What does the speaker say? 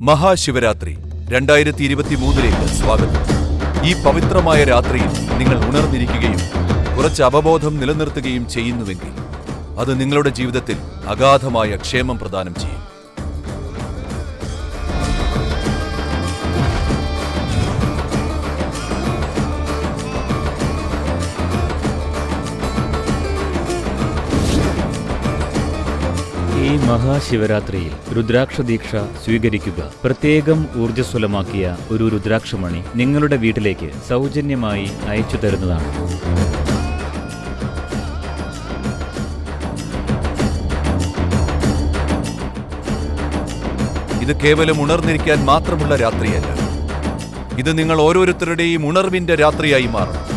മഹാശിവരാത്രി രണ്ടായിരത്തി ഇരുപത്തി മൂന്നിലേക്ക് സ്വാഗതം. ഈ പവിത്രമായ രാത്രിയിൽ നിങ്ങൾ ഉണർന്നിരിക്കുകയും കുറച്ച് അവബോധം നിലനിർത്തുകയും ചെയ്യുന്നുവെങ്കിൽ അത് നിങ്ങളുടെ ജീവിതത്തിൽ അഗാധമായ ക്ഷേമം പ്രദാനം ചെയ്യും. ഈ മഹാശിവരാത്രിയിൽ രുദ്രാക്ഷ ദീക്ഷ സ്വീകരിക്കുക. പ്രത്യേകം ഊർജസ്വലമാക്കിയ ഒരു രുദ്രാക്ഷമണി നിങ്ങളുടെ വീട്ടിലേക്ക് സൗജന്യമായി അയച്ചു തരുന്നതാണ്. ഇത് കേവലം ഉണർന്നിരിക്കാൻ മാത്രമുള്ള രാത്രിയല്ല. ഇത് നിങ്ങൾ ഓരോരുത്തരുടെയും ഉണർവിന്റെ രാത്രിയായി മാറും